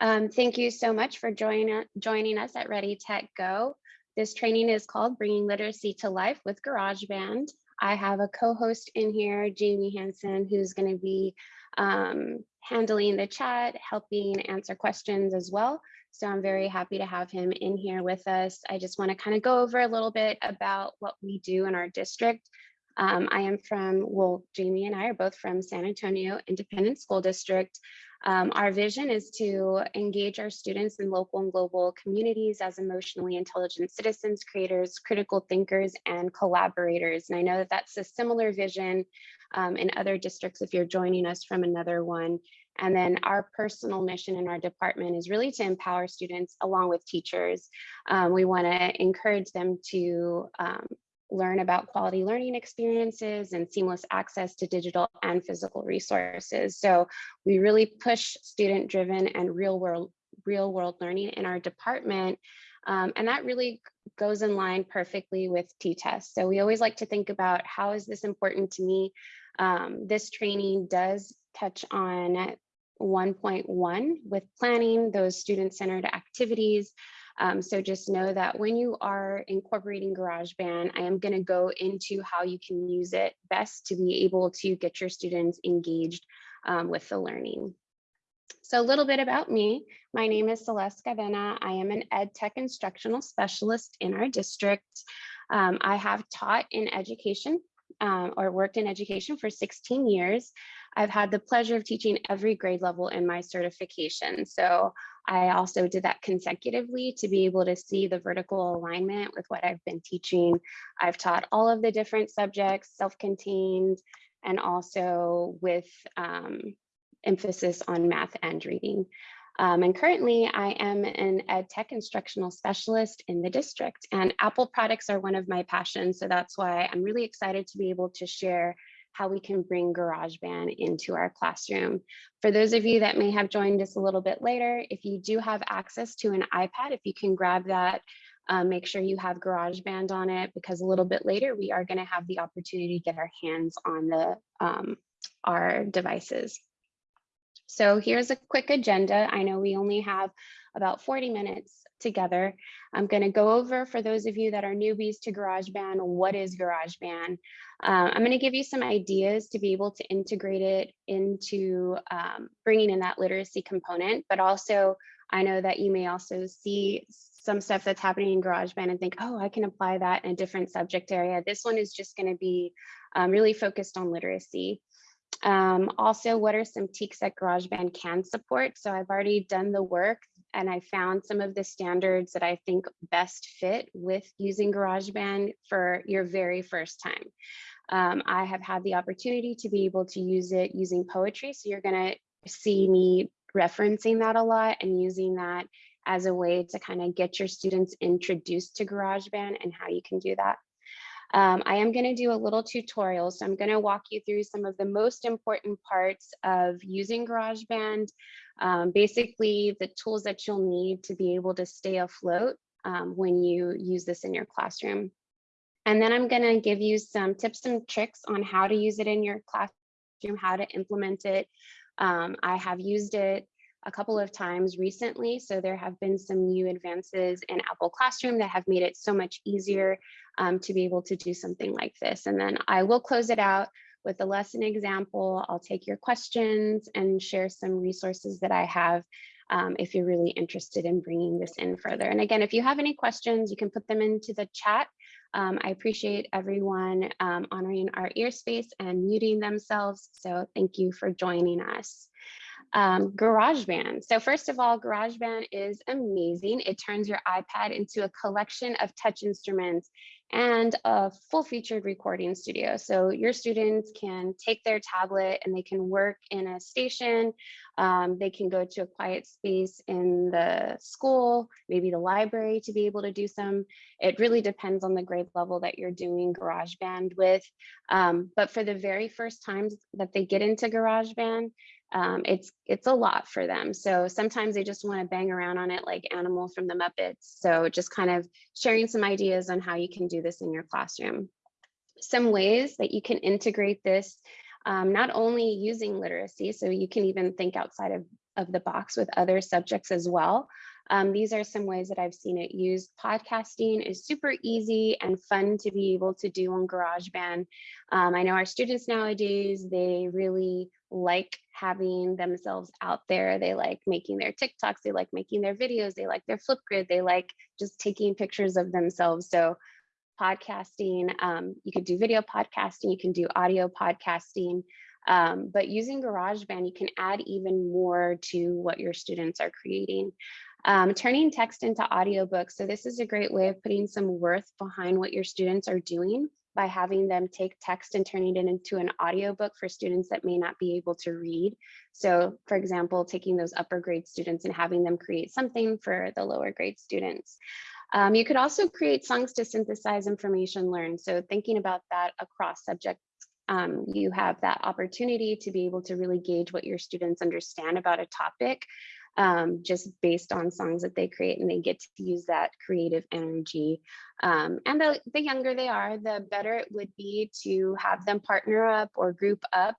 Um, thank you so much for join, joining us at Ready Tech Go. This training is called Bringing Literacy to Life with GarageBand. I have a co-host in here, Jamie Hansen, who's going to be um, handling the chat, helping answer questions as well. So I'm very happy to have him in here with us. I just want to kind of go over a little bit about what we do in our district. Um, I am from, well, Jamie and I are both from San Antonio Independent School District. Um, our vision is to engage our students in local and global communities as emotionally intelligent citizens, creators, critical thinkers, and collaborators. And I know that that's a similar vision um, in other districts if you're joining us from another one. And then our personal mission in our department is really to empower students along with teachers. Um, we want to encourage them to um, learn about quality learning experiences and seamless access to digital and physical resources. So we really push student driven and real world real world learning in our department. Um, and that really goes in line perfectly with T-TESS. So we always like to think about how is this important to me? Um, this training does touch on 1.1 with planning those student-centered activities. Um, so just know that when you are incorporating GarageBand, I am going to go into how you can use it best to be able to get your students engaged um, with the learning. So a little bit about me. My name is Celeste Cadena. I am an ed tech instructional specialist in our district. Um, I have taught in education um, or worked in education for 16 years. I've had the pleasure of teaching every grade level in my certification. So I also did that consecutively to be able to see the vertical alignment with what I've been teaching. I've taught all of the different subjects, self-contained, and also with um, emphasis on math and reading. Um, and currently I am an ed tech instructional specialist in the district and Apple products are one of my passions. So that's why I'm really excited to be able to share how we can bring GarageBand into our classroom. For those of you that may have joined us a little bit later, if you do have access to an iPad, if you can grab that, um, make sure you have GarageBand on it because a little bit later we are going to have the opportunity to get our hands on the um, our devices. So here's a quick agenda. I know we only have about 40 minutes together. I'm going to go over for those of you that are newbies to GarageBand, what is GarageBand? Uh, I'm going to give you some ideas to be able to integrate it into um, bringing in that literacy component, but also I know that you may also see some stuff that's happening in GarageBand and think, oh, I can apply that in a different subject area. This one is just going to be um, really focused on literacy. Um, also, what are some TEKS that GarageBand can support? So I've already done the work and I found some of the standards that I think best fit with using GarageBand for your very first time. Um, I have had the opportunity to be able to use it using poetry. So you're gonna see me referencing that a lot and using that as a way to kind of get your students introduced to GarageBand and how you can do that. Um, I am going to do a little tutorial. So I'm going to walk you through some of the most important parts of using GarageBand, um, basically the tools that you'll need to be able to stay afloat um, when you use this in your classroom. And then I'm going to give you some tips and tricks on how to use it in your classroom, how to implement it. Um, I have used it a couple of times recently. So there have been some new advances in Apple Classroom that have made it so much easier um, to be able to do something like this. And then I will close it out with a lesson example. I'll take your questions and share some resources that I have um, if you're really interested in bringing this in further. And again, if you have any questions, you can put them into the chat. Um, I appreciate everyone um, honoring our ear space and muting themselves. So thank you for joining us um, GarageBand. So first of all, GarageBand is amazing. It turns your iPad into a collection of touch instruments and a full featured recording studio. So your students can take their tablet and they can work in a station. Um, they can go to a quiet space in the school, maybe the library to be able to do some. It really depends on the grade level that you're doing GarageBand with. Um, but for the very first times that they get into GarageBand, um, it's it's a lot for them. So sometimes they just want to bang around on it like Animal from the Muppets. So just kind of sharing some ideas on how you can do this in your classroom. Some ways that you can integrate this, um, not only using literacy, so you can even think outside of of the box with other subjects as well. Um, these are some ways that I've seen it used. Podcasting is super easy and fun to be able to do on GarageBand. Um, I know our students nowadays, they really like having themselves out there. They like making their TikToks, they like making their videos, they like their Flipgrid, they like just taking pictures of themselves. So podcasting, um, you could do video podcasting, you can do audio podcasting. Um, but using GarageBand, you can add even more to what your students are creating. Um, turning text into audiobooks. So this is a great way of putting some worth behind what your students are doing by having them take text and turning it into an audiobook for students that may not be able to read. So for example, taking those upper grade students and having them create something for the lower grade students. Um, you could also create songs to synthesize information learned. So thinking about that across subjects um, you have that opportunity to be able to really gauge what your students understand about a topic um, just based on songs that they create and they get to use that creative energy. Um, and the, the younger they are, the better it would be to have them partner up or group up.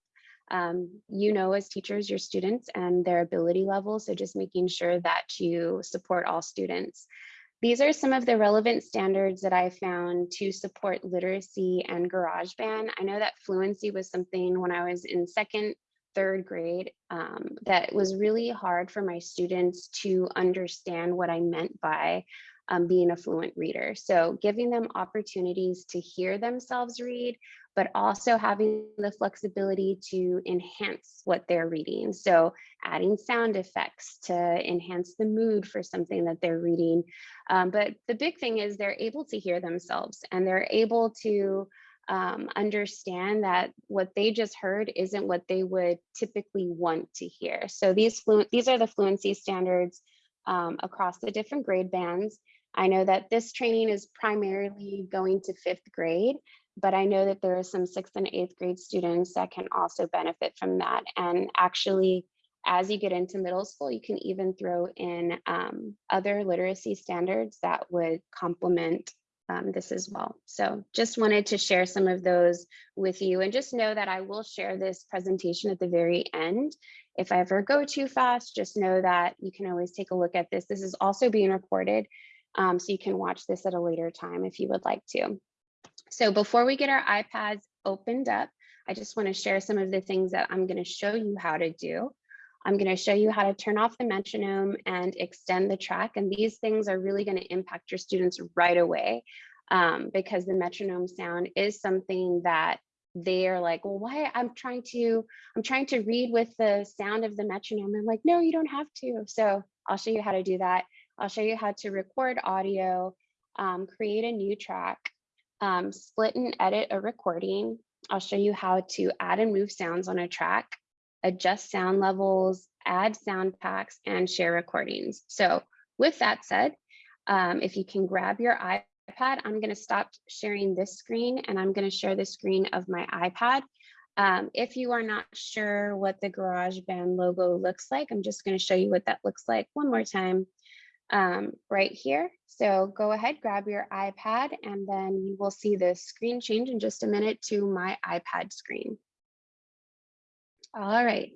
Um, you know, as teachers, your students and their ability level. So just making sure that you support all students. These are some of the relevant standards that I found to support literacy and GarageBand. I know that fluency was something when I was in second third grade um, that was really hard for my students to understand what I meant by um, being a fluent reader. So giving them opportunities to hear themselves read, but also having the flexibility to enhance what they're reading. So adding sound effects to enhance the mood for something that they're reading. Um, but the big thing is they're able to hear themselves and they're able to um, understand that what they just heard isn't what they would typically want to hear. So these fluent, these are the fluency standards um, across the different grade bands. I know that this training is primarily going to fifth grade, but I know that there are some sixth and eighth grade students that can also benefit from that. And actually, as you get into middle school, you can even throw in um, other literacy standards that would complement um, this as well. So just wanted to share some of those with you and just know that I will share this presentation at the very end. If I ever go too fast, just know that you can always take a look at this. This is also being recorded, um, so you can watch this at a later time if you would like to. So before we get our iPads opened up, I just want to share some of the things that I'm going to show you how to do. I'm going to show you how to turn off the metronome and extend the track. And these things are really going to impact your students right away um, because the metronome sound is something that they are like, well, why I'm trying to, I'm trying to read with the sound of the metronome. I'm like, no, you don't have to. So I'll show you how to do that. I'll show you how to record audio, um, create a new track, um, split and edit a recording. I'll show you how to add and move sounds on a track adjust sound levels, add sound packs, and share recordings. So with that said, um, if you can grab your iPad, I'm going to stop sharing this screen and I'm going to share the screen of my iPad. Um, if you are not sure what the GarageBand logo looks like, I'm just going to show you what that looks like one more time um, right here. So go ahead, grab your iPad, and then you will see the screen change in just a minute to my iPad screen. All right.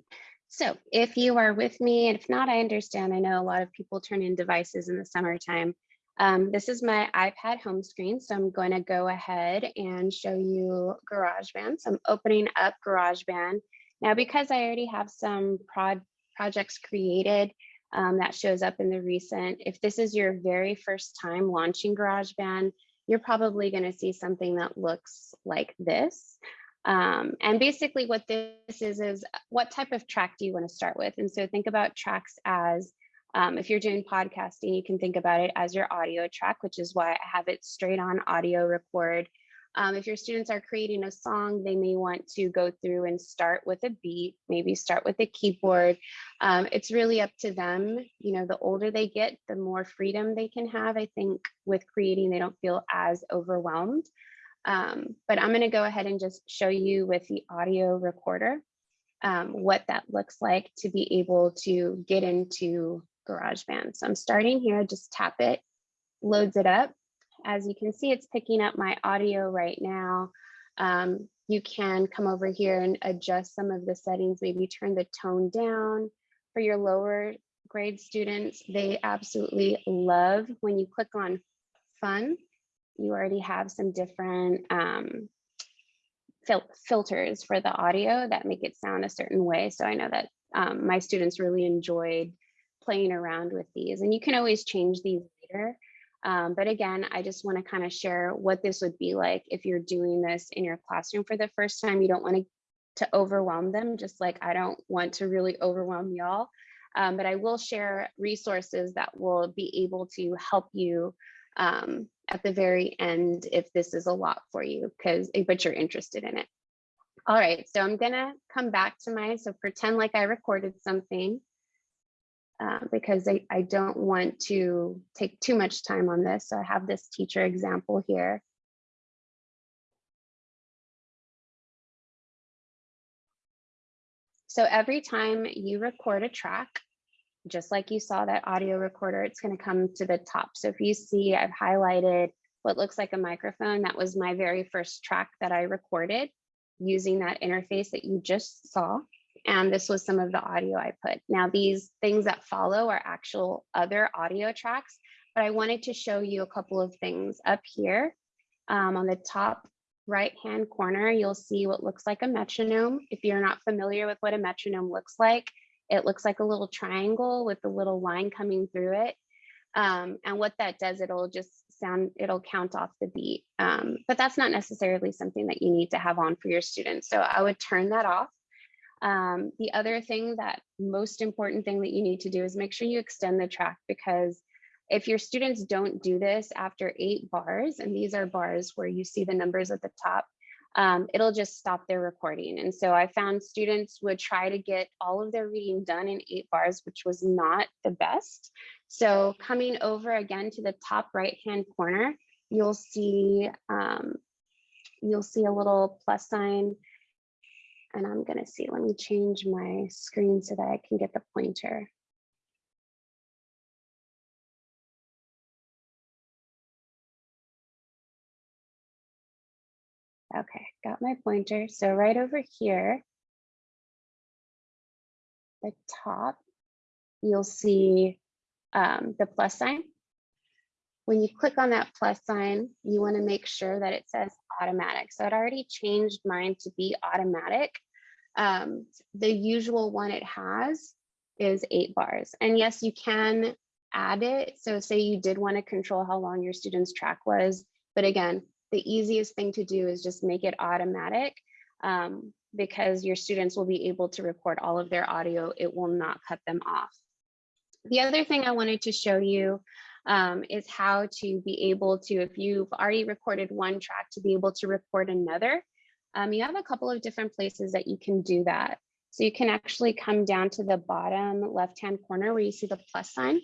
So if you are with me, and if not, I understand. I know a lot of people turn in devices in the summertime. Um, this is my iPad home screen. So I'm going to go ahead and show you GarageBand. So I'm opening up GarageBand. Now, because I already have some prod projects created um, that shows up in the recent, if this is your very first time launching GarageBand, you're probably going to see something that looks like this. Um, and basically what this is, is what type of track do you want to start with? And so think about tracks as, um, if you're doing podcasting, you can think about it as your audio track, which is why I have it straight on audio record. Um, if your students are creating a song, they may want to go through and start with a beat, maybe start with a keyboard. Um, it's really up to them. You know, the older they get, the more freedom they can have. I think with creating, they don't feel as overwhelmed. Um, but I'm going to go ahead and just show you with the audio recorder um, what that looks like to be able to get into GarageBand. So I'm starting here, just tap it, loads it up. As you can see, it's picking up my audio right now. Um, you can come over here and adjust some of the settings, maybe turn the tone down, for your lower grade students, they absolutely love when you click on fun, you already have some different um, fil filters for the audio that make it sound a certain way. So I know that um, my students really enjoyed playing around with these and you can always change these later. Um, but again, I just want to kind of share what this would be like if you're doing this in your classroom for the first time. You don't want to to overwhelm them, just like I don't want to really overwhelm y'all. Um, but I will share resources that will be able to help you um, at the very end if this is a lot for you because but you're interested in it. All right, so I'm gonna come back to my, so pretend like I recorded something uh, because I, I don't want to take too much time on this. So I have this teacher example here. So every time you record a track, just like you saw that audio recorder, it's going to come to the top. So if you see, I've highlighted what looks like a microphone. That was my very first track that I recorded using that interface that you just saw. And this was some of the audio I put. Now these things that follow are actual other audio tracks, but I wanted to show you a couple of things up here um, on the top right hand corner, you'll see what looks like a metronome. If you're not familiar with what a metronome looks like, it looks like a little triangle with a little line coming through it. Um, and what that does, it'll just sound, it'll count off the beat. Um, but that's not necessarily something that you need to have on for your students. So I would turn that off. Um, the other thing that most important thing that you need to do is make sure you extend the track because if your students don't do this after eight bars, and these are bars where you see the numbers at the top, um, it'll just stop their recording. And so I found students would try to get all of their reading done in eight bars, which was not the best. So coming over again to the top right-hand corner, you'll see um, you'll see a little plus sign. And I'm gonna see, let me change my screen so that I can get the pointer. Okay, got my pointer. So right over here, the top, you'll see um, the plus sign. When you click on that plus sign, you want to make sure that it says automatic. So it already changed mine to be automatic. Um, the usual one it has is eight bars. And yes, you can add it. So say you did want to control how long your student's track was, but again, the easiest thing to do is just make it automatic um, because your students will be able to record all of their audio. It will not cut them off. The other thing I wanted to show you um, is how to be able to, if you've already recorded one track, to be able to record another. Um, you have a couple of different places that you can do that. So you can actually come down to the bottom left-hand corner where you see the plus sign.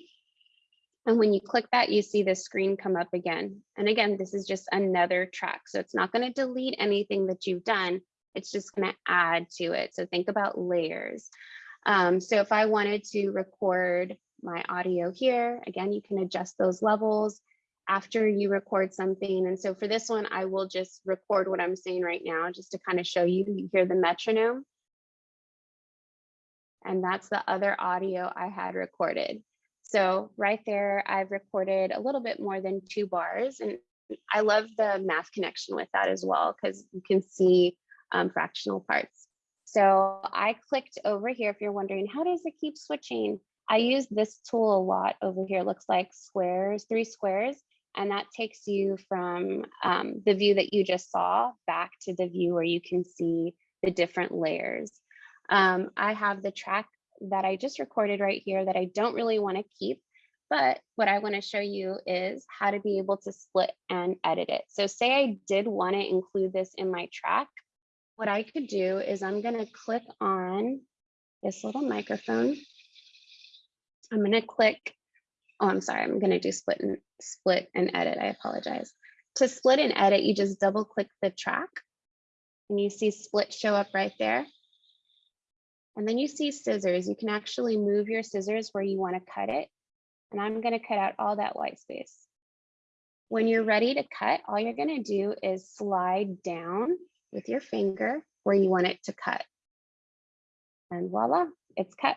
And when you click that, you see the screen come up again. And again, this is just another track. So it's not going to delete anything that you've done. It's just going to add to it. So think about layers. Um, so if I wanted to record my audio here, again, you can adjust those levels after you record something. And so for this one, I will just record what I'm saying right now, just to kind of show you, you hear the metronome. And that's the other audio I had recorded. So right there, I've recorded a little bit more than two bars. And I love the math connection with that as well, because you can see um, fractional parts. So I clicked over here, if you're wondering, how does it keep switching? I use this tool a lot over here, looks like squares, three squares, and that takes you from um, the view that you just saw back to the view where you can see the different layers. Um, I have the track that I just recorded right here that I don't really want to keep. But what I want to show you is how to be able to split and edit it. So say I did want to include this in my track. What I could do is I'm going to click on this little microphone. I'm going to click, oh, I'm sorry, I'm going to do split and split and edit. I apologize. To split and edit, you just double click the track and you see split show up right there. And then you see scissors. You can actually move your scissors where you want to cut it. And I'm going to cut out all that white space. When you're ready to cut, all you're going to do is slide down with your finger where you want it to cut. And voila, it's cut.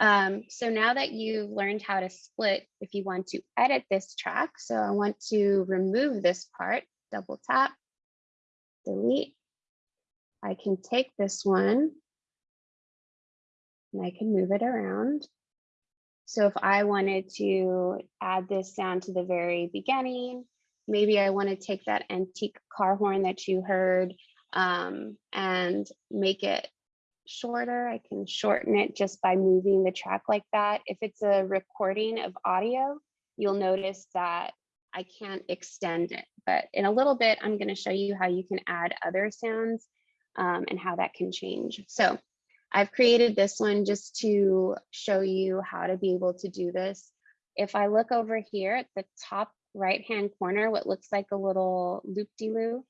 Um, so now that you've learned how to split, if you want to edit this track, so I want to remove this part, double tap, delete. I can take this one and I can move it around. So if I wanted to add this sound to the very beginning, maybe I want to take that antique car horn that you heard um, and make it shorter. I can shorten it just by moving the track like that. If it's a recording of audio, you'll notice that I can't extend it. But in a little bit, I'm going to show you how you can add other sounds um, and how that can change. So I've created this one just to show you how to be able to do this. If I look over here at the top right hand corner, what looks like a little loop-de-loo,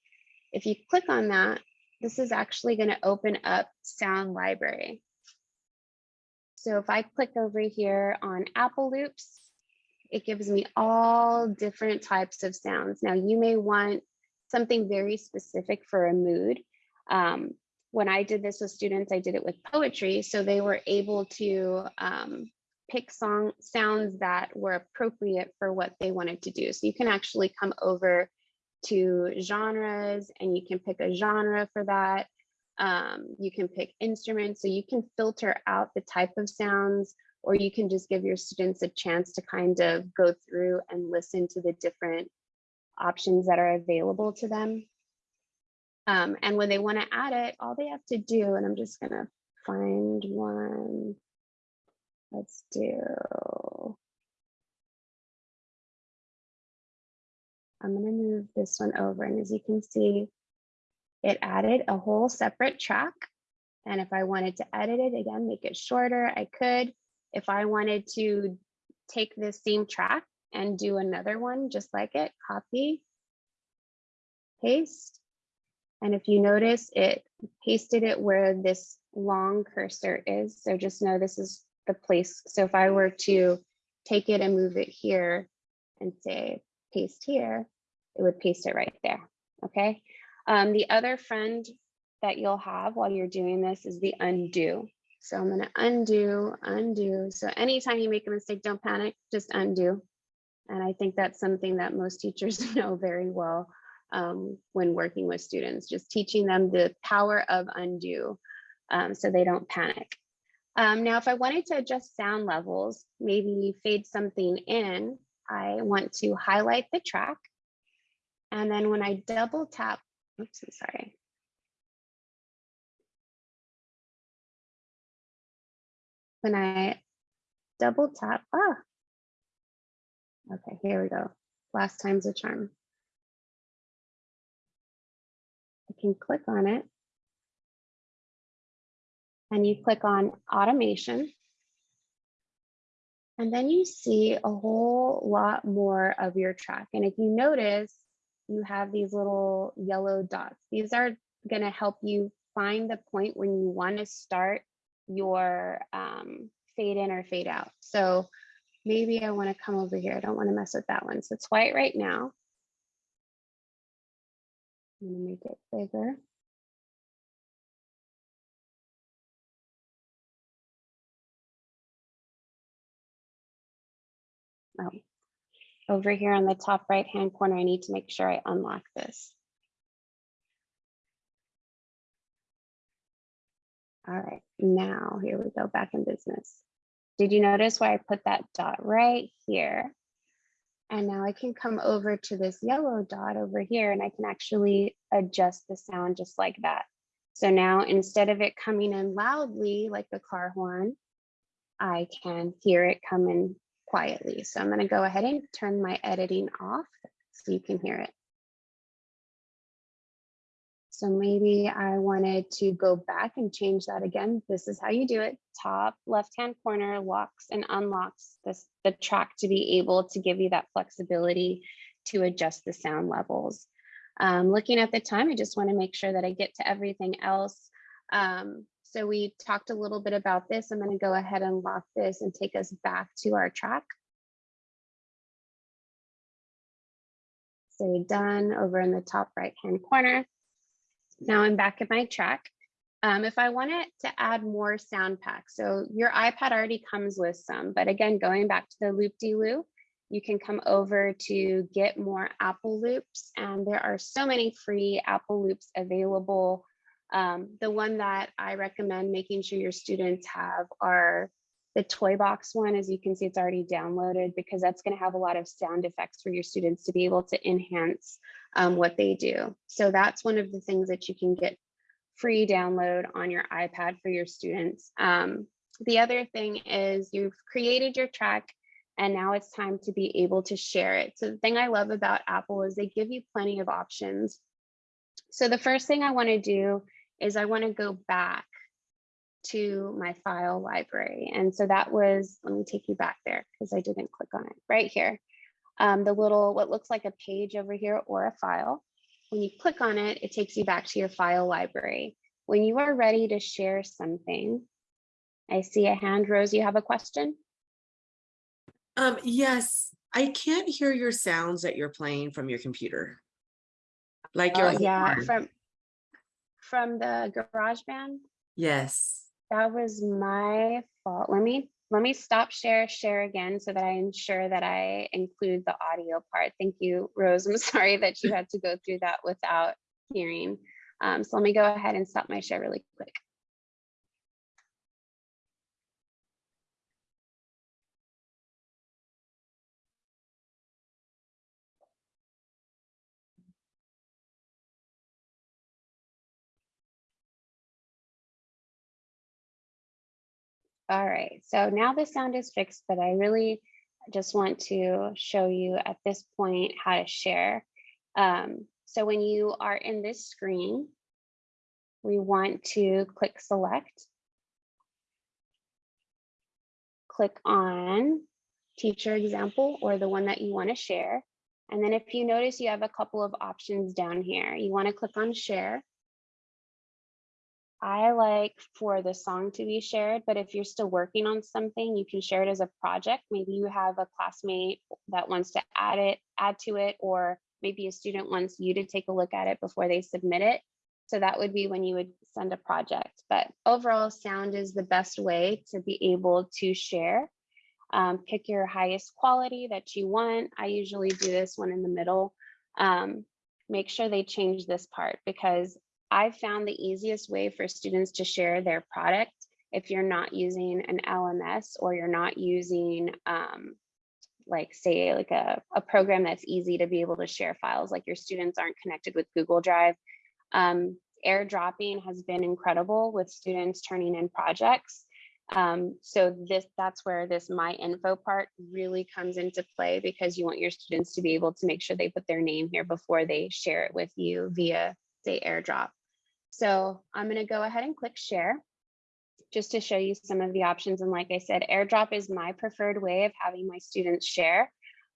if you click on that, this is actually going to open up sound library. So if I click over here on Apple Loops, it gives me all different types of sounds. Now you may want something very specific for a mood. Um, when I did this with students, I did it with poetry. So they were able to um, pick song sounds that were appropriate for what they wanted to do. So you can actually come over to genres and you can pick a genre for that. Um, you can pick instruments, so you can filter out the type of sounds, or you can just give your students a chance to kind of go through and listen to the different options that are available to them. Um, and when they want to add it, all they have to do, and I'm just going to find one. Let's do I'm going to move this one over. And as you can see, it added a whole separate track. And if I wanted to edit it again, make it shorter, I could. If I wanted to take this same track and do another one just like it, copy, paste. And if you notice, it pasted it where this long cursor is. So just know this is the place. So if I were to take it and move it here and say paste here, it would paste it right there, okay? Um, the other friend that you'll have while you're doing this is the undo. So I'm gonna undo, undo. So anytime you make a mistake, don't panic, just undo. And I think that's something that most teachers know very well um, when working with students, just teaching them the power of undo um, so they don't panic. Um, now, if I wanted to adjust sound levels, maybe fade something in, I want to highlight the track and then when I double tap, oops, I'm sorry. When I double tap, ah, okay, here we go. Last time's a charm. Can click on it. And you click on automation. And then you see a whole lot more of your track. And if you notice, you have these little yellow dots. These are going to help you find the point when you want to start your um, fade in or fade out. So maybe I want to come over here. I don't want to mess with that one. So it's white right now. Going to make it bigger. Oh, over here on the top right hand corner, I need to make sure I unlock this. All right, now here we go back in business. Did you notice where I put that dot right here? And now I can come over to this yellow dot over here and I can actually adjust the sound just like that. So now instead of it coming in loudly like the car horn, I can hear it coming quietly. So I'm going to go ahead and turn my editing off so you can hear it. So maybe I wanted to go back and change that again. This is how you do it. Top left-hand corner locks and unlocks this, the track to be able to give you that flexibility to adjust the sound levels. Um, looking at the time, I just want to make sure that I get to everything else. Um, so we talked a little bit about this. I'm going to go ahead and lock this and take us back to our track. Say done over in the top right hand corner. Now I'm back in my track. Um, if I wanted to add more sound packs, so your iPad already comes with some, but again, going back to the loop-de-loop, you can come over to get more Apple loops and there are so many free Apple loops available. Um, the one that I recommend making sure your students have are the toy box one, as you can see, it's already downloaded because that's going to have a lot of sound effects for your students to be able to enhance um, what they do. So that's one of the things that you can get free download on your iPad for your students. Um, the other thing is you've created your track and now it's time to be able to share it. So the thing I love about Apple is they give you plenty of options. So the first thing I want to do is I want to go back to my file library. And so that was, let me take you back there because I didn't click on it right here. Um, the little, what looks like a page over here or a file. When you click on it, it takes you back to your file library. When you are ready to share something, I see a hand, Rose, you have a question? Um, yes, I can't hear your sounds that you're playing from your computer. Like your Oh, yeah, from, from the garage GarageBand? Yes. That was my fault. Let me let me stop share share again so that I ensure that I include the audio part. Thank you, Rose. I'm sorry that you had to go through that without hearing. Um, so let me go ahead and stop my share really quick. All right, so now the sound is fixed, but I really just want to show you at this point how to share. Um, so when you are in this screen, we want to click select. Click on teacher example or the one that you want to share. And then if you notice you have a couple of options down here, you want to click on share. I like for the song to be shared, but if you're still working on something, you can share it as a project. Maybe you have a classmate that wants to add it, add to it, or maybe a student wants you to take a look at it before they submit it. So that would be when you would send a project. But overall, sound is the best way to be able to share. Um, pick your highest quality that you want. I usually do this one in the middle. Um, make sure they change this part because I've found the easiest way for students to share their product if you're not using an LMS or you're not using um, like say like a, a program that's easy to be able to share files like your students aren't connected with Google Drive. Um, airdropping has been incredible with students turning in projects. Um, so this that's where this my info part really comes into play because you want your students to be able to make sure they put their name here before they share it with you via say airdrop. So I'm going to go ahead and click share just to show you some of the options. And like I said, airdrop is my preferred way of having my students share.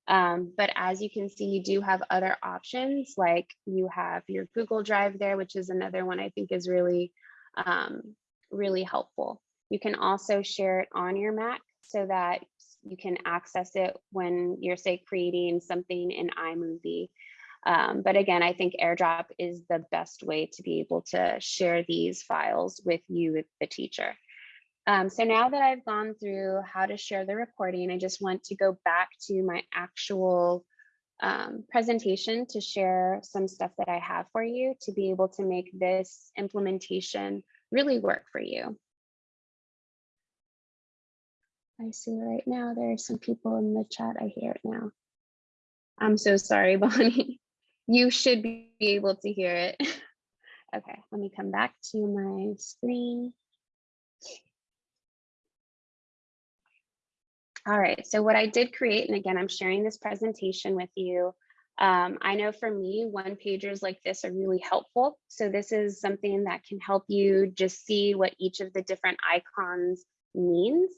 Um, but as you can see, you do have other options like you have your Google Drive there, which is another one I think is really, um, really helpful. You can also share it on your Mac so that you can access it when you're say creating something in iMovie. Um, but again, I think AirDrop is the best way to be able to share these files with you, the teacher. Um, so now that I've gone through how to share the recording, I just want to go back to my actual um, presentation to share some stuff that I have for you to be able to make this implementation really work for you. I see right now there are some people in the chat. I hear it now. I'm so sorry, Bonnie. You should be able to hear it. okay, let me come back to my screen. All right, so what I did create, and again, I'm sharing this presentation with you. Um, I know for me, one pagers like this are really helpful. So this is something that can help you just see what each of the different icons means.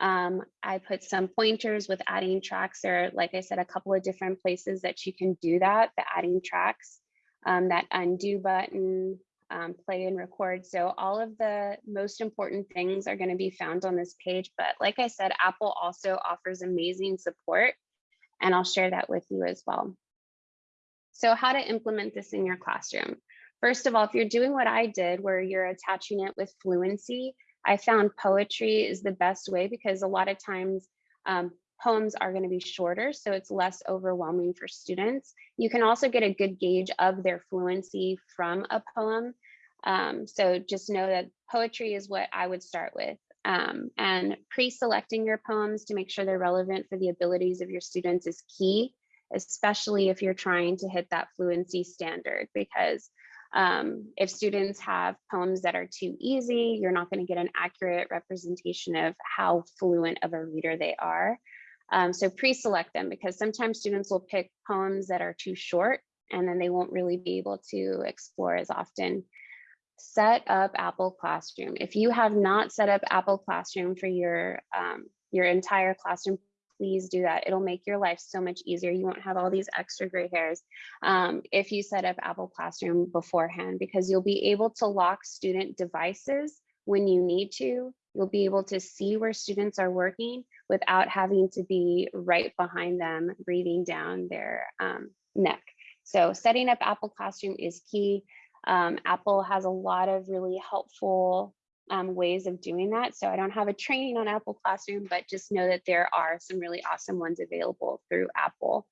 Um, I put some pointers with adding tracks. Are, like I said, a couple of different places that you can do that, the adding tracks, um, that undo button, um, play and record. So all of the most important things are going to be found on this page. But like I said, Apple also offers amazing support, and I'll share that with you as well. So how to implement this in your classroom. First of all, if you're doing what I did, where you're attaching it with fluency, I found poetry is the best way because a lot of times um, poems are going to be shorter, so it's less overwhelming for students. You can also get a good gauge of their fluency from a poem. Um, so just know that poetry is what I would start with. Um, and pre-selecting your poems to make sure they're relevant for the abilities of your students is key, especially if you're trying to hit that fluency standard because um, if students have poems that are too easy, you're not going to get an accurate representation of how fluent of a reader they are. Um, so pre-select them because sometimes students will pick poems that are too short and then they won't really be able to explore as often. Set up Apple Classroom. If you have not set up Apple Classroom for your, um, your entire classroom please do that. It'll make your life so much easier. You won't have all these extra gray hairs um, if you set up Apple Classroom beforehand, because you'll be able to lock student devices when you need to. You'll be able to see where students are working without having to be right behind them, breathing down their um, neck. So setting up Apple Classroom is key. Um, Apple has a lot of really helpful um, ways of doing that. So I don't have a training on Apple Classroom, but just know that there are some really awesome ones available through Apple.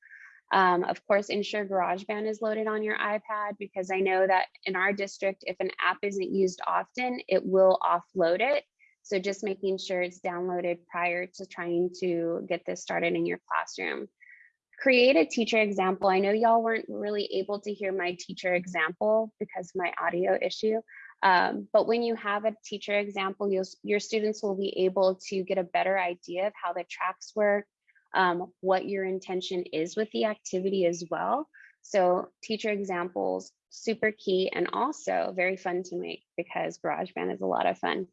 Um, of course, ensure GarageBand is loaded on your iPad because I know that in our district, if an app isn't used often, it will offload it. So just making sure it's downloaded prior to trying to get this started in your classroom. Create a teacher example. I know y'all weren't really able to hear my teacher example because of my audio issue, um, but when you have a teacher example, your students will be able to get a better idea of how the tracks work, um, what your intention is with the activity as well. So teacher examples, super key and also very fun to make because GarageBand is a lot of fun.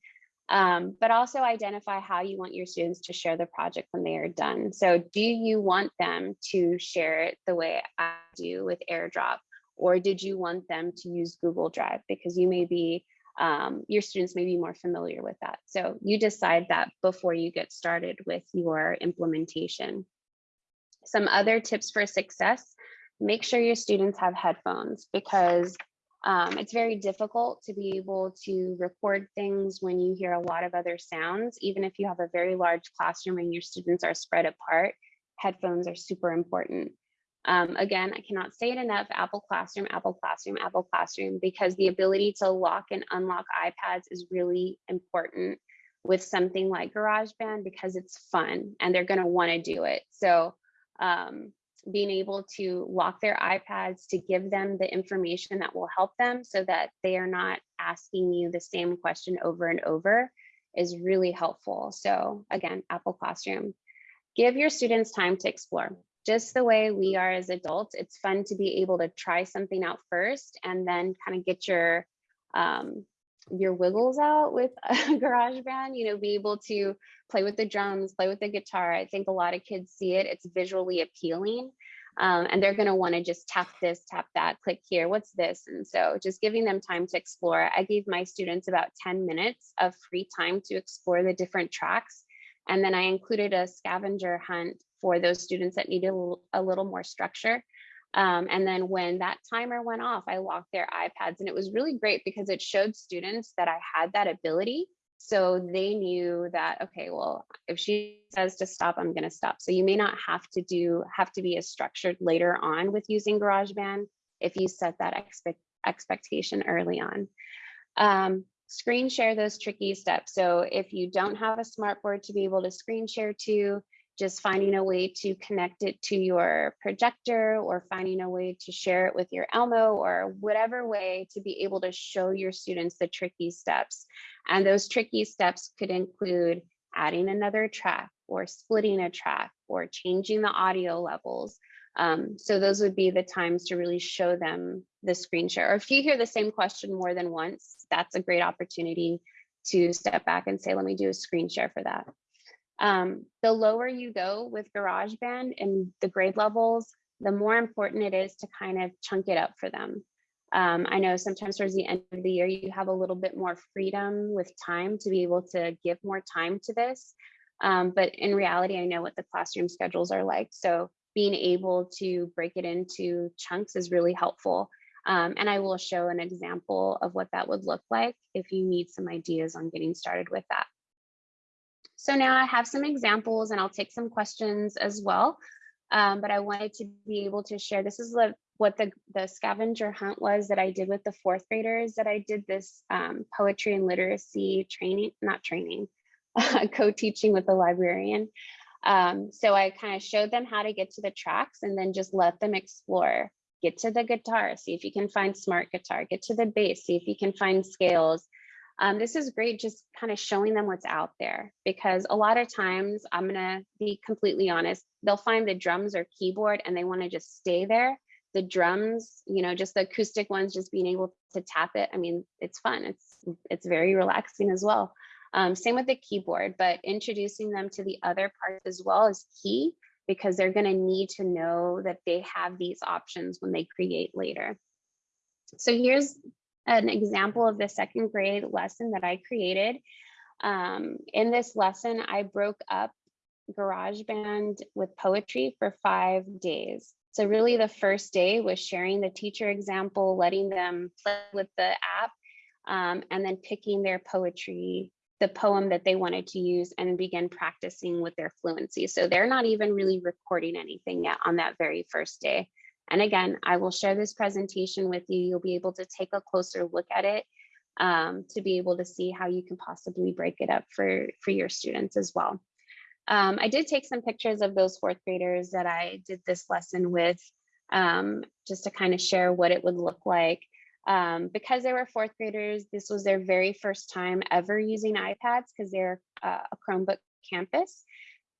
Um, but also identify how you want your students to share the project when they are done. So do you want them to share it the way I do with AirDrop? Or did you want them to use Google Drive because you may be um, your students may be more familiar with that. So you decide that before you get started with your implementation. Some other tips for success, make sure your students have headphones because um, it's very difficult to be able to record things when you hear a lot of other sounds, even if you have a very large classroom and your students are spread apart, headphones are super important. Um, again, I cannot say it enough, Apple Classroom, Apple Classroom, Apple Classroom, because the ability to lock and unlock iPads is really important with something like GarageBand because it's fun and they're gonna wanna do it. So um, being able to lock their iPads to give them the information that will help them so that they are not asking you the same question over and over is really helpful. So again, Apple Classroom. Give your students time to explore just the way we are as adults, it's fun to be able to try something out first and then kind of get your um, your wiggles out with a GarageBand, you know, be able to play with the drums, play with the guitar. I think a lot of kids see it, it's visually appealing. Um, and they're going to want to just tap this, tap that, click here, what's this? And so just giving them time to explore. I gave my students about 10 minutes of free time to explore the different tracks. And then I included a scavenger hunt for those students that needed a little more structure. Um, and then when that timer went off, I locked their iPads and it was really great because it showed students that I had that ability. So they knew that, okay, well, if she says to stop, I'm gonna stop. So you may not have to do, have to be as structured later on with using GarageBand if you set that expect, expectation early on. Um, screen share those tricky steps. So if you don't have a smartboard to be able to screen share to, just finding a way to connect it to your projector or finding a way to share it with your Elmo or whatever way to be able to show your students the tricky steps. And those tricky steps could include adding another track or splitting a track or changing the audio levels. Um, so those would be the times to really show them the screen share. Or if you hear the same question more than once, that's a great opportunity to step back and say, let me do a screen share for that. Um, the lower you go with GarageBand and the grade levels, the more important it is to kind of chunk it up for them. Um, I know sometimes towards the end of the year, you have a little bit more freedom with time to be able to give more time to this. Um, but in reality, I know what the classroom schedules are like. So being able to break it into chunks is really helpful. Um, and I will show an example of what that would look like if you need some ideas on getting started with that. So now I have some examples and I'll take some questions as well. Um, but I wanted to be able to share, this is the, what the, the scavenger hunt was that I did with the fourth graders that I did this um, poetry and literacy training, not training, co-teaching with the librarian. Um, so I kind of showed them how to get to the tracks and then just let them explore. Get to the guitar, see if you can find smart guitar, get to the bass, see if you can find scales. Um, this is great, just kind of showing them what's out there because a lot of times I'm gonna be completely honest, they'll find the drums or keyboard and they wanna just stay there. The drums, you know, just the acoustic ones, just being able to tap it. I mean, it's fun. It's it's very relaxing as well. Um, same with the keyboard, but introducing them to the other parts as well is key because they're going to need to know that they have these options when they create later. So here's an example of the second grade lesson that I created. Um, in this lesson, I broke up GarageBand with poetry for five days. So really the first day was sharing the teacher example, letting them play with the app, um, and then picking their poetry the poem that they wanted to use and begin practicing with their fluency. So they're not even really recording anything yet on that very first day. And again, I will share this presentation with you. You'll be able to take a closer look at it um, to be able to see how you can possibly break it up for, for your students as well. Um, I did take some pictures of those fourth graders that I did this lesson with um, just to kind of share what it would look like. Um, because they were fourth graders, this was their very first time ever using iPads because they're uh, a Chromebook campus.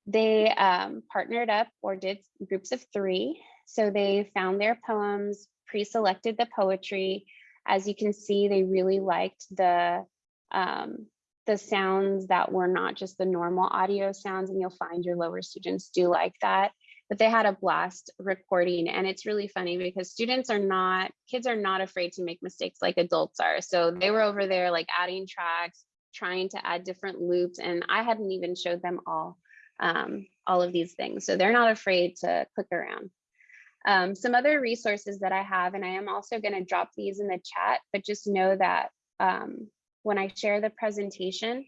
They um, partnered up or did groups of three. So they found their poems, pre-selected the poetry. As you can see, they really liked the um, the sounds that were not just the normal audio sounds, and you'll find your lower students do like that. But they had a blast recording and it's really funny because students are not kids are not afraid to make mistakes like adults are. So they were over there like adding tracks trying to add different loops and i hadn't even showed them all um, all of these things. So they're not afraid to click around um, some other resources that i have and i am also going to drop these in the chat but just know that um, when i share the presentation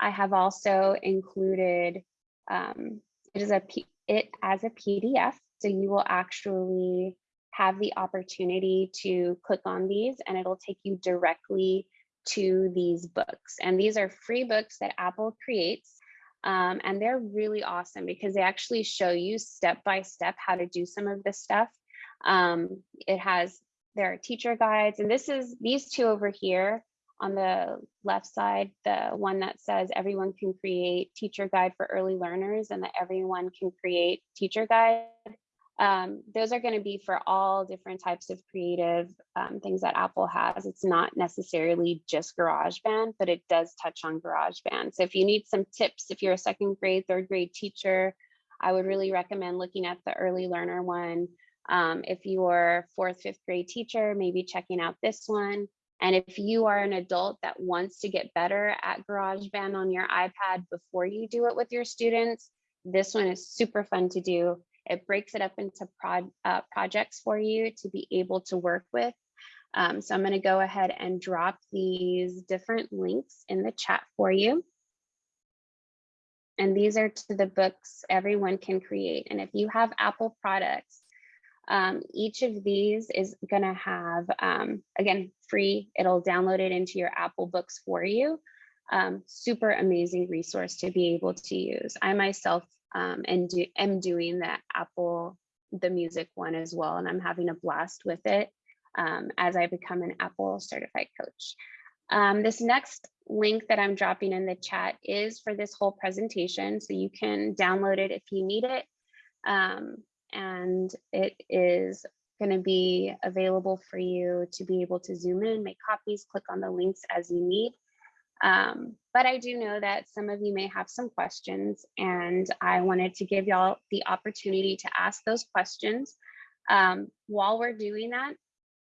i have also included um, it is a it as a PDF. So you will actually have the opportunity to click on these and it'll take you directly to these books. And these are free books that Apple creates. Um, and they're really awesome because they actually show you step by step how to do some of this stuff. Um, it has, there are teacher guides, and this is these two over here on the left side, the one that says everyone can create teacher guide for early learners and that everyone can create teacher guide. Um, those are going to be for all different types of creative um, things that Apple has. It's not necessarily just GarageBand, but it does touch on GarageBand. So if you need some tips, if you're a second grade, third grade teacher, I would really recommend looking at the early learner one. Um, if you're fourth, fifth grade teacher, maybe checking out this one. And if you are an adult that wants to get better at GarageBand on your iPad before you do it with your students, this one is super fun to do. It breaks it up into prod, uh, projects for you to be able to work with. Um, so I'm going to go ahead and drop these different links in the chat for you. And these are to the books everyone can create. And if you have Apple products, um, each of these is going to have, um, again, free. It'll download it into your Apple Books for you. Um, super amazing resource to be able to use. I myself um, and do, am doing the Apple, the music one as well, and I'm having a blast with it um, as I become an Apple certified coach. Um, this next link that I'm dropping in the chat is for this whole presentation, so you can download it if you need it. Um, and it is going to be available for you to be able to zoom in, make copies, click on the links as you need. Um, but I do know that some of you may have some questions and I wanted to give y'all the opportunity to ask those questions. Um, while we're doing that,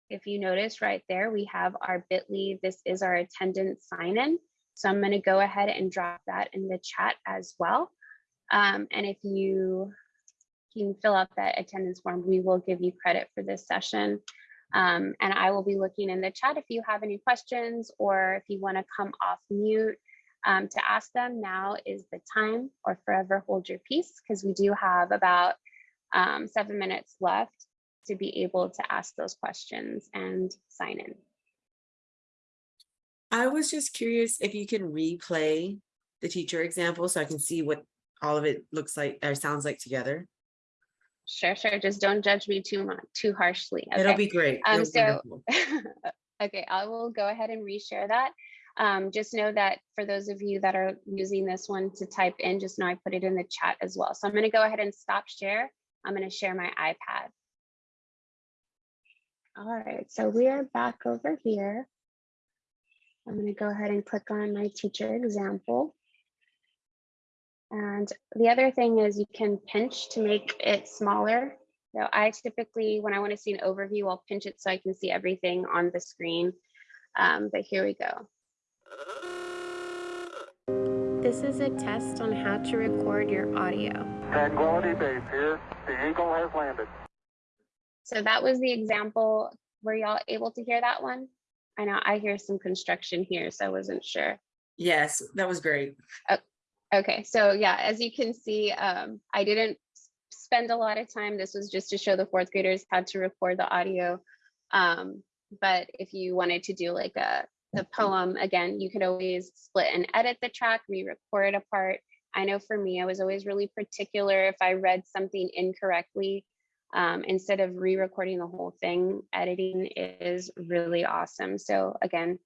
if you notice right there, we have our bit.ly, this is our attendance sign in. So I'm gonna go ahead and drop that in the chat as well. Um, and if you can fill out that attendance form, we will give you credit for this session. Um, and I will be looking in the chat if you have any questions or if you want to come off mute um, to ask them. Now is the time or forever hold your peace because we do have about um, seven minutes left to be able to ask those questions and sign in. I was just curious if you can replay the teacher example so I can see what all of it looks like or sounds like together. Sure, sure. Just don't judge me too much, too harshly. It'll be great. Um, It'll so, okay, I will go ahead and reshare that. Um, just know that for those of you that are using this one to type in, just know I put it in the chat as well. So I'm going to go ahead and stop share. I'm going to share my iPad. All right, so we are back over here. I'm going to go ahead and click on my teacher example. And the other thing is you can pinch to make it smaller. So I typically, when I want to see an overview, I'll pinch it so I can see everything on the screen. Um, but here we go. This is a test on how to record your audio. Tranquility Base here. The Eagle has landed. So that was the example. Were y'all able to hear that one? I know I hear some construction here, so I wasn't sure. Yes, that was great. Okay, so yeah, as you can see, um, I didn't spend a lot of time. This was just to show the fourth graders how to record the audio. Um, but if you wanted to do like a the poem again, you could always split and edit the track, re-record a part. I know for me, I was always really particular if I read something incorrectly. Um, instead of re-recording the whole thing, editing is really awesome. So again,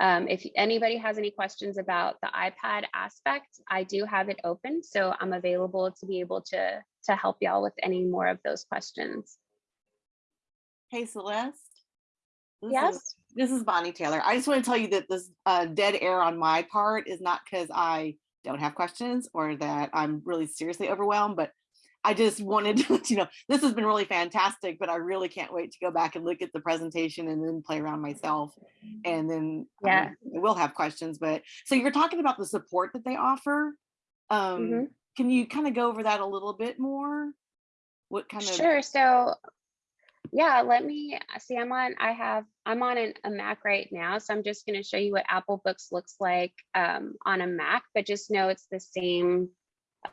um, if anybody has any questions about the iPad aspect, I do have it open, so I'm available to be able to to help y'all with any more of those questions. Hey Celeste. This is- Yes. This is Bonnie Taylor. I just want to tell you that this uh, dead air on my part is not because I don't have questions or that I'm really seriously overwhelmed, but I just wanted to, let you know, this has been really fantastic, but I really can't wait to go back and look at the presentation and then play around myself. And then um, Yeah. I will have questions, but so you're talking about the support that they offer. Um, Mhm. Can you kind of go over that a little bit more? What kind of Sure. So yeah, let me see. I'm on. I have. I'm on an, a Mac right now, so I'm just going to show you what Apple Books looks like um, on a Mac. But just know it's the same, uh,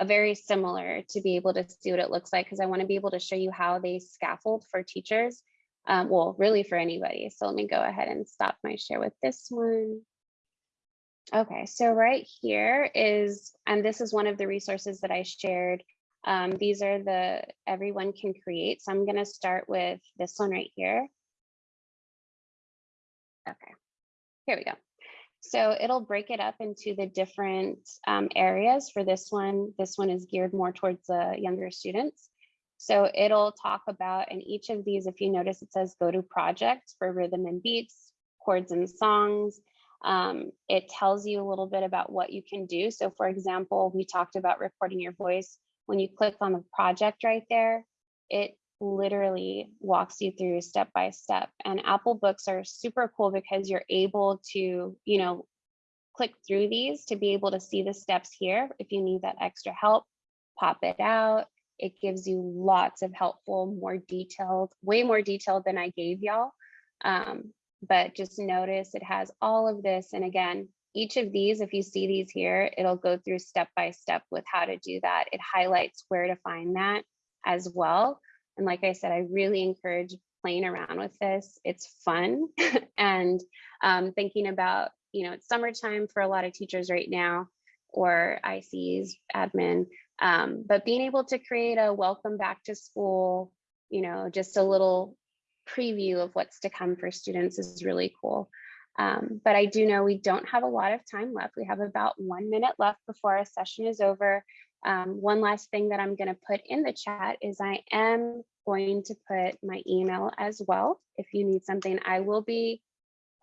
very similar to be able to see what it looks like because I want to be able to show you how they scaffold for teachers. Um, well, really for anybody. So let me go ahead and stop my share with this one. Okay, so right here is, and this is one of the resources that I shared. Um, these are the everyone can create. So I'm going to start with this one right here. Okay, here we go. So it'll break it up into the different um, areas for this one. This one is geared more towards the younger students. So it'll talk about, and each of these, if you notice, it says go to projects for rhythm and beats, chords and songs. Um, it tells you a little bit about what you can do. So for example, we talked about recording your voice. When you click on the project right there, it literally walks you through step by step. And Apple Books are super cool because you're able to, you know, click through these to be able to see the steps here. If you need that extra help, pop it out. It gives you lots of helpful, more detailed, way more detailed than I gave y'all. Um, but just notice it has all of this. And again, each of these, if you see these here, it'll go through step by step with how to do that. It highlights where to find that as well. And like I said, I really encourage playing around with this. It's fun and um, thinking about, you know, it's summertime for a lot of teachers right now or ICs, admin, um, but being able to create a welcome back to school, you know, just a little preview of what's to come for students is really cool. Um, but I do know we don't have a lot of time left. We have about one minute left before our session is over. Um, one last thing that I'm going to put in the chat is I am going to put my email as well. If you need something, I will be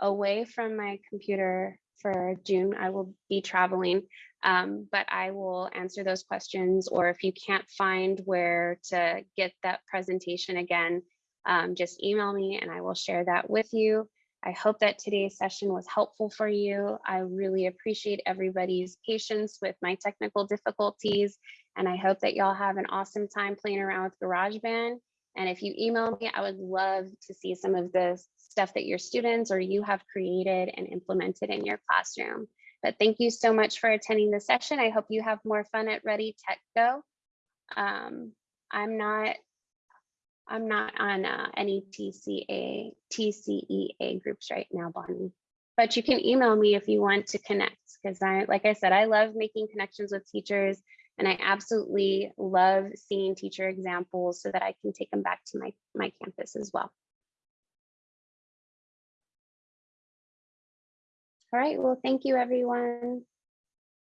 away from my computer for June. I will be traveling, um, but I will answer those questions. Or if you can't find where to get that presentation again, um, just email me and I will share that with you. I hope that today's session was helpful for you. I really appreciate everybody's patience with my technical difficulties, and I hope that y'all have an awesome time playing around with GarageBand. And if you email me, I would love to see some of the stuff that your students or you have created and implemented in your classroom. But thank you so much for attending the session. I hope you have more fun at Ready Tech Go. Um, I'm not, I'm not on uh, any TCA, TCEA groups right now, Bonnie. But you can email me if you want to connect, because I, like I said, I love making connections with teachers and I absolutely love seeing teacher examples so that I can take them back to my, my campus as well. All right, well, thank you, everyone.